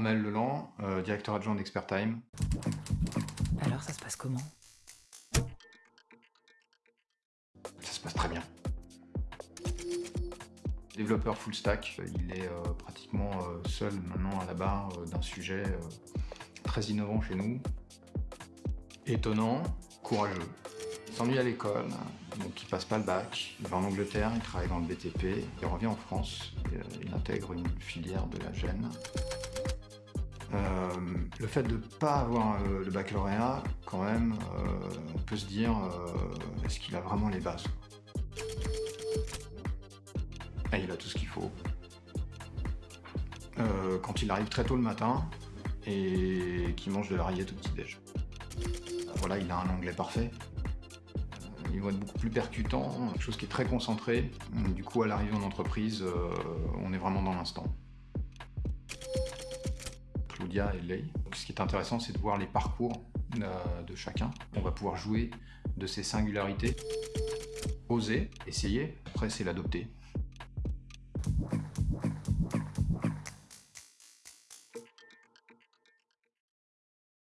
Amel Leland, euh, directeur adjoint d'Expertime. Alors, ça se passe comment? Ça se passe très bien. Développeur full stack, il est euh, pratiquement euh, seul maintenant à la barre d'un sujet très innovant chez nous. Étonnant, courageux. Il s'ennuie à l'école, donc il passe pas le bac. Il va en Angleterre, il travaille dans le BTP, il revient en France, et, il intègre une filière de la gêne. Euh, le fait de ne pas avoir euh, le baccalauréat, quand même, euh, on peut se dire, est-ce qu'il a vraiment les bases il a tout ce qu'il faut. Quand il arrive très tôt le matin et qu'il mange de la rillette au petit-déj. Voilà, il a un anglais parfait. Il va être beaucoup plus percutant, quelque chose qui est très concentré. Du coup, à l'arrivée en entreprise, on est vraiment dans l'instant. Ce qui est intéressant, c'est de voir les parcours euh, de chacun. On va pouvoir jouer de ses singularités, oser, essayer. Après, c'est l'adopter.